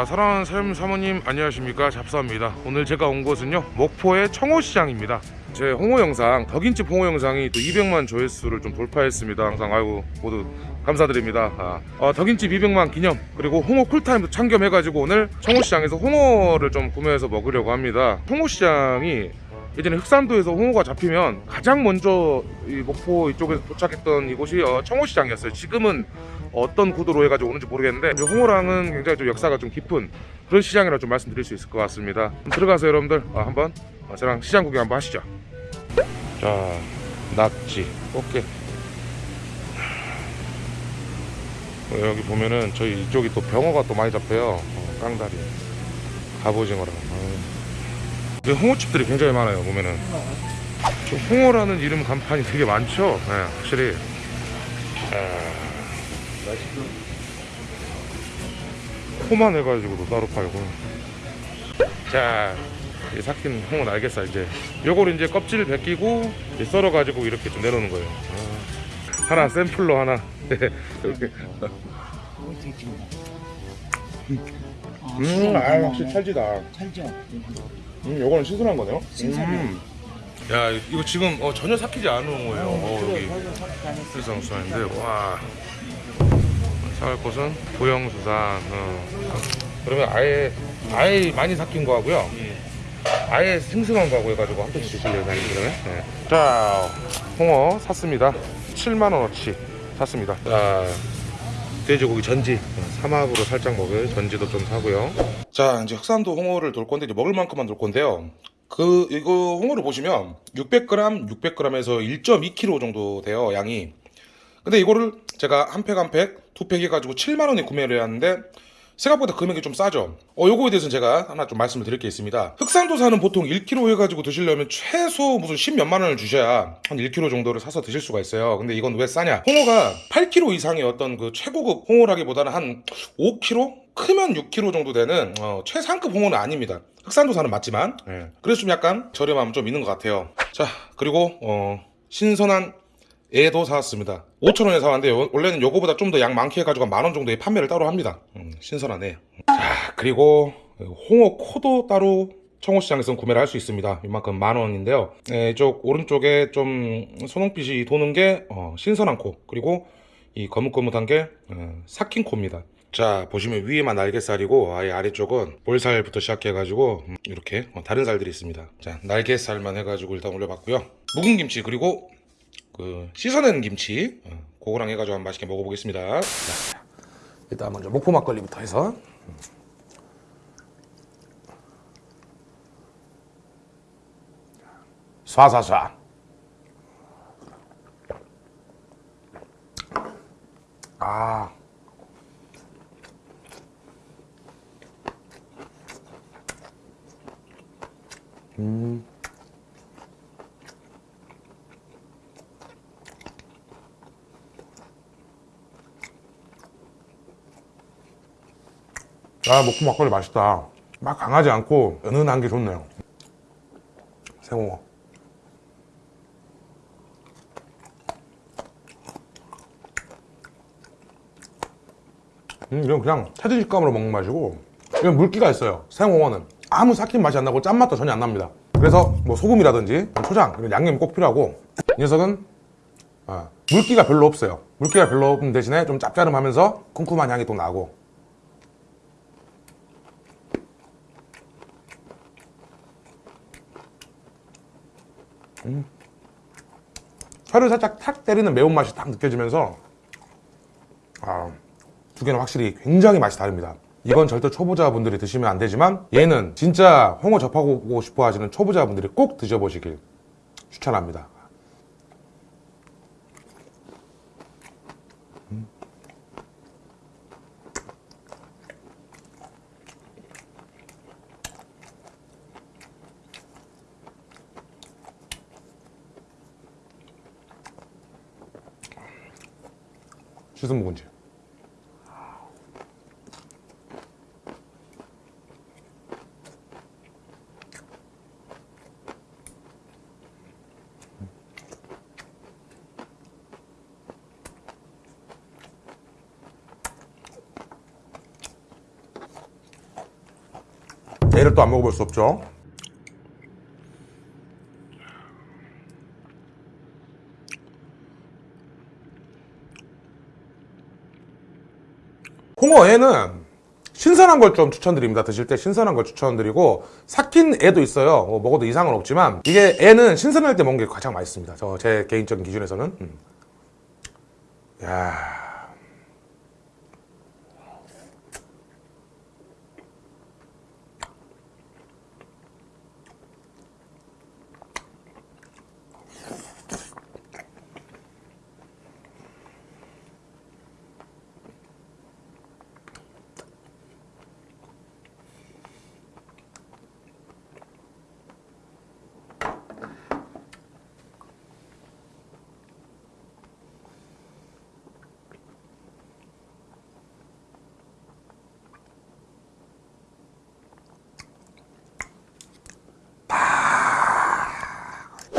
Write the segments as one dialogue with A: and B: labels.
A: 자 사랑하는 삶 사모님 안녕하십니까? 잡사입니다. 오늘 제가 온 곳은요 목포의 청호시장입니다. 제 홍어 영상 덕인집 홍어 영상이 또 200만 조회수를 좀 돌파했습니다. 항상 아이고 모두 감사드립니다. 아, 어, 덕인집 200만 기념 그리고 홍어 쿨타임도 참겸해가지고 오늘 청호시장에서 홍어를 좀 구매해서 먹으려고 합니다. 홍어시장이 예전에 흑산도에서 홍어가 잡히면 가장 먼저 이 목포 이쪽에서 도착했던 이곳이 어, 청호시장이었어요. 지금은 어떤 구도로 해가지고 오는지 모르겠는데 홍어랑은 굉장히 좀 역사가 좀 깊은 그런 시장이라 좀 말씀드릴 수 있을 것 같습니다. 들어가서 여러분들 아, 한번 어, 저랑 시장 구경 한번 하시죠. 자, 낙지, 꽃게. 어, 여기 보면은 저희 이쪽이 또 병어가 또 많이 잡혀요. 어, 깡다리, 갑오징어랑. 어. 홍어집들이 굉장히 많아요 보면은. 저 홍어라는 이름 간판이 되게 많죠? 네, 확실히. 호만 해가지고도 따로 팔고. 자이 삭힌 홍어 날개살 이제. 요걸 이제 껍질 벗기고 이제 썰어가지고 이렇게 좀 내놓는 거예요. 아. 하나 샘플로 하나. 이렇게. 음, 아 확실히 찰지다.
B: 살죠.
A: 음, 요거는 신선한 거네요.
B: 신선해요.
A: 음. 야, 이거 지금 어, 전혀 삭히지 않은 거예요. 어, 여기 수산수산인데 와. 사갈 곳은 보영수산. 어. 그러면 아예 아예 많이 삭힌 거 하고요. 아예 생생한 거하고 해가지고 한 편씩 드실래요, 사장님 그러면? 네. 자, 홍어 샀습니다. 7만 원어치 샀습니다. 자, 돼지고기 전지 삼합으로 살짝 먹을 전지도 좀 사고요. 자 이제 흑산도 홍어를 돌 건데 이제 먹을 만큼만 돌 건데요. 그 이거 홍어를 보시면 600g, 600g에서 1.2kg 정도 돼요 양이. 근데 이거를 제가 한 팩 한 팩 두 팩 해가지고 7만 원에 구매를 해왔는데 생각보다 금액이 좀 싸죠. 어 요거에 대해서는 제가 하나 좀 말씀을 드릴 게 있습니다. 흑산도사는 보통 1kg 해가지고 드시려면 최소 무슨 10 몇만 원을 주셔야 한 1kg 정도를 사서 드실 수가 있어요. 근데 이건 왜 싸냐? 홍어가 8kg 이상의 어떤 그 최고급 홍어라기보다는 한 5kg? 크면 6kg 정도 되는 어, 최상급 홍어는 아닙니다. 흑산도사는 맞지만 예. 그래서 좀 약간 저렴함 좀 있는 것 같아요. 자 그리고 어, 신선한 애도 사왔습니다. 5,000원에 사왔는데 요- 원래는 요거보다 좀 더 양 많게 해가지고 만원 정도의 판매를 따로 합니다. 음, 신선한 애. 자 그리고 홍어 코도 따로 청호시장에서 구매를 할 수 있습니다. 이만큼 만 원인데요. 네, 이쪽 오른쪽에 좀 소농빛이 도는 게 어, 신선한 코 그리고 이 거뭇거뭇한 게 어, 삭힌 코입니다. 자 보시면 위에만 날개살이고 아예 아래쪽은 볼살부터 시작해가지고 음, 이렇게 어, 다른 살들이 있습니다. 자 날개살만 해가지고 일단 올려봤고요. 묵은 김치 그리고 그 씻어낸 김치. 어, 그거랑 해가지고 한번 맛있게 먹어보겠습니다. 자, 일단 먼저 목포 막걸리부터 해서. 쏴쏴쏴 아 목포 막걸리 맛있다. 막 강하지 않고 은은한 게 좋네요. 생홍어 음, 이건 그냥 테드 식감으로 먹는 맛이고 이건 물기가 있어요. 생홍어는 아무 삭힌 맛이 안 나고 짠맛도 전혀 안 납니다. 그래서 뭐 소금이라든지 초장 이런 양념이 꼭 필요하고 이 녀석은 아, 물기가 별로 없어요. 물기가 별로 없는 대신에 좀 짭짤하면서 쿰쿰한 향이 또 나고 혀를 살짝 탁 때리는 매운맛이 딱 느껴지면서 아, 두 개는 확실히 굉장히 맛이 다릅니다. 이건 절대 초보자분들이 드시면 안 되지만 얘는 진짜 홍어 접하고 싶어 하시는 초보자분들이 꼭 드셔보시길 추천합니다 씻은 묵은지 얘를 또 안 먹어볼 수 없죠. 홍어에는 신선한 걸 좀 추천드립니다. 드실 때 신선한 걸 추천드리고 삭힌 애도 있어요. 어, 먹어도 이상은 없지만 이게 애는 신선할 때 먹는 게 가장 맛있습니다. 저 제 개인적인 기준에서는. 음. 야.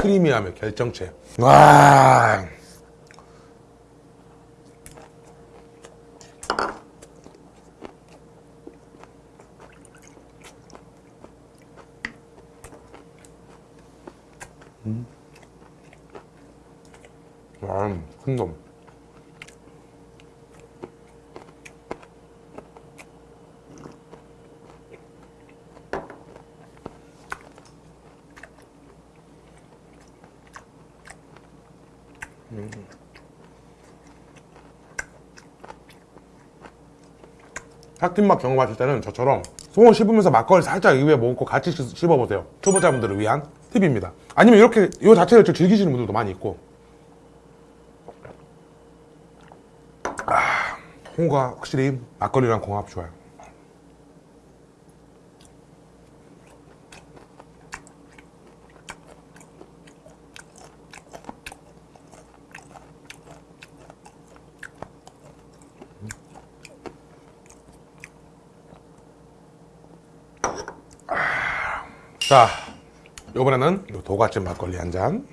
A: 크리미함의 결정체. 와. 음. 와, 큰 놈. 삭힌 맛 경험하실 때는 저처럼 송어 씹으면서 막걸리 살짝 입에 먹고 같이 씹- 씹어보세요. 초보자분들을 위한 팁입니다. 아니면 이렇게 이 자체를 좀 즐기시는 분들도 많이 있고. 아, 홍어가 확실히 막걸리랑 궁합 좋아요. 자, 이번에는 요 도가집 막걸리 한 잔.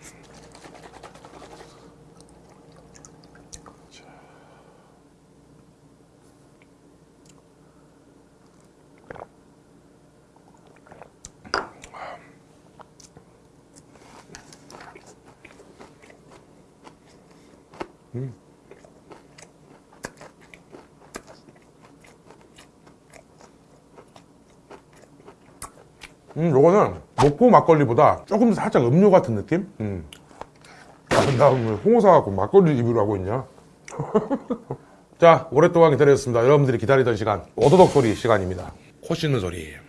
A: 음, 요거는 목포 막걸리보다 조금 더 살짝 음료 같은 느낌? 음. 아, 나왜 홍어 사갖고 막걸리 리뷰를 하고 있냐? 자, 오랫동안 기다렸습니다. 여러분들이 기다리던 시간, 오도독 소리 시간입니다. 코 씻는 소리.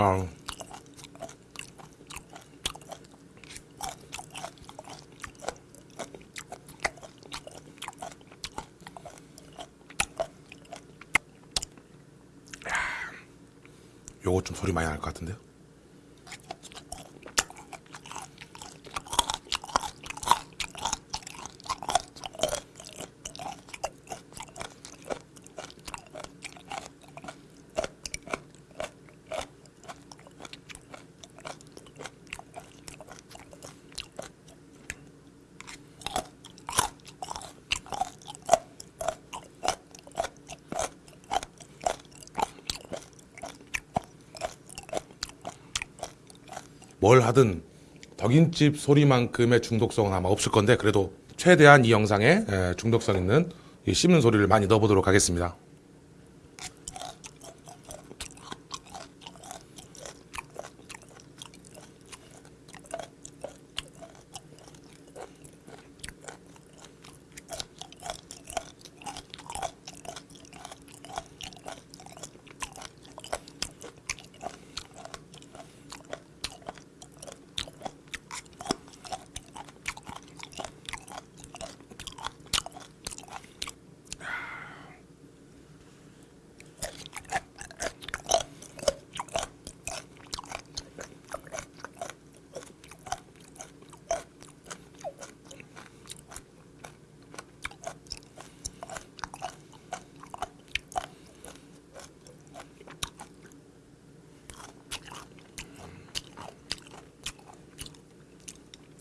A: 아. 요거 좀 소리 많이 날 것 같은데요? 뭘 하든 덕인집 소리만큼의 중독성은 아마 없을 건데 그래도 최대한 이 영상에 에, 중독성 있는 이 씹는 소리를 많이 넣어보도록 하겠습니다.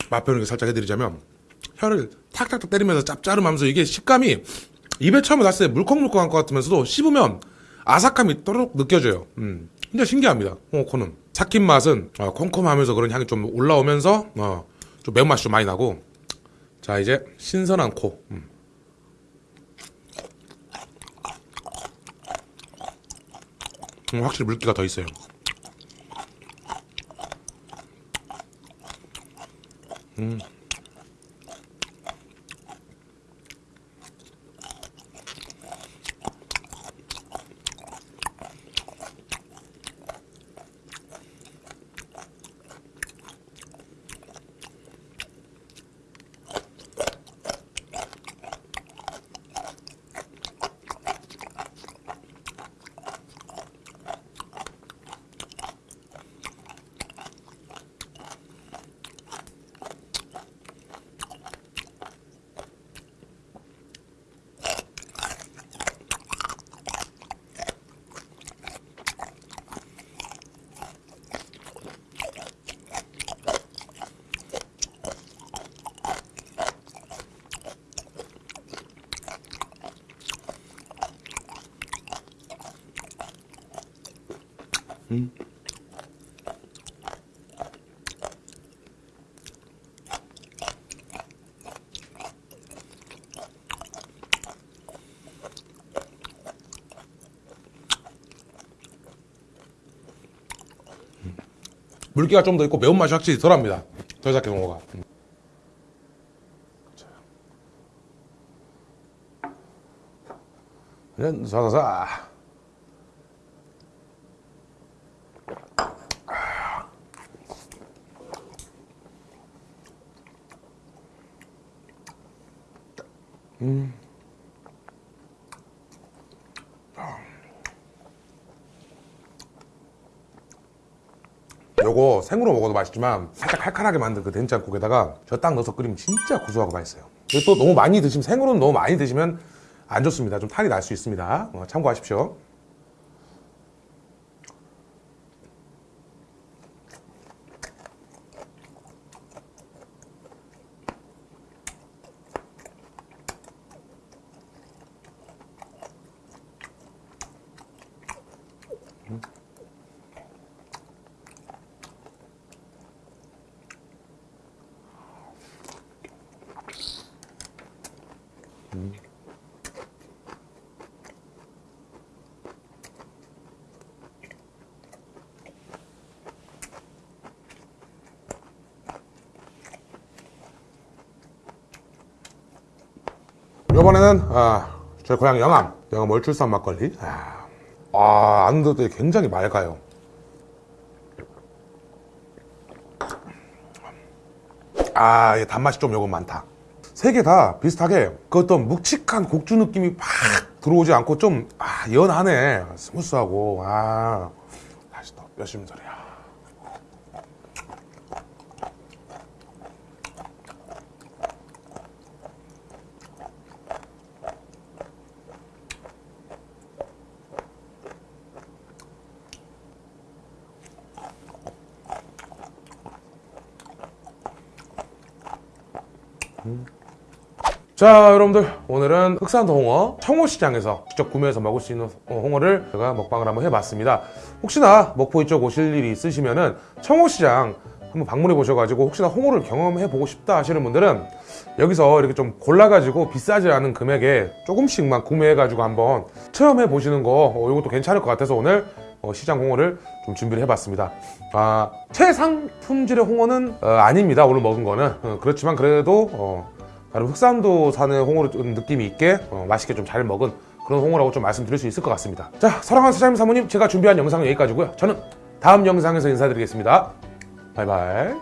A: 맛 표현을 살짝 해드리자면 혀를 탁탁탁 때리면서 짭짜름하면서 이게 식감이 입에 처음에 놨을 때 물컹물컹한 것 같으면서도 씹으면 아삭함이 또록 느껴져요. 음, 진짜 신기합니다. 홍어코는 삭힌 맛은 어, 콤콤하면서 그런 향이 좀 올라오면서 어, 좀 매운맛이 좀 많이 나고 자 이제 신선한 코. 음. 음, 확실히 물기가 더 있어요. Mm. 물기가 좀 더 있고 매운맛이 확실히 덜합니다. 덜 삭힌 홍어가. 음. 자. 사사사. 요거 생으로 먹어도 맛있지만 살짝 칼칼하게 만든 그 된장국에다가 저 딱 넣어서 끓이면 진짜 고소하고 맛있어요. 그리고 또 너무 많이 드시면 생으로는 너무 많이 드시면 안 좋습니다. 좀 탈이 날 수 있습니다. 어, 참고하십시오. 이번에는 아, 저희 고향 영암 영암 월출산 막걸리. 아, 아 안도 굉장히 맑아요. 아 이게 단맛이 좀 요건 많다. 세 개 다 비슷하게 그 어떤 묵직한 곡주 느낌이 팍 들어오지 않고 좀 아, 연하네. smooth하고. 아 다시 또 몇십 절이야 자 여러분들. 오늘은 흑산도 홍어 청호시장에서 직접 구매해서 먹을 수 있는 어, 홍어를 제가 먹방을 한번 해봤습니다. 혹시나 목포 이쪽 오실 일이 있으시면 은 청호시장 한번 방문해 보셔가지고 혹시나 홍어를 경험해 보고 싶다 하시는 분들은 여기서 이렇게 좀 골라가지고 비싸지 않은 금액에 조금씩만 구매해가지고 한번 체험해 보시는 거 어, 이것도 괜찮을 것 같아서 오늘 어, 시장 홍어를 좀 준비를 해봤습니다. 아, 최상 품질의 홍어는 어, 아닙니다. 오늘 먹은 거는 어, 그렇지만 그래도 어, 나름 흑산도 산의 홍어를 좀 느낌이 있게 어, 맛있게 좀 잘 먹은 그런 홍어라고 좀 말씀드릴 수 있을 것 같습니다. 자, 사랑하는 사장님 사모님 제가 준비한 영상은 여기까지고요. 저는 다음 영상에서 인사드리겠습니다. 바이바이.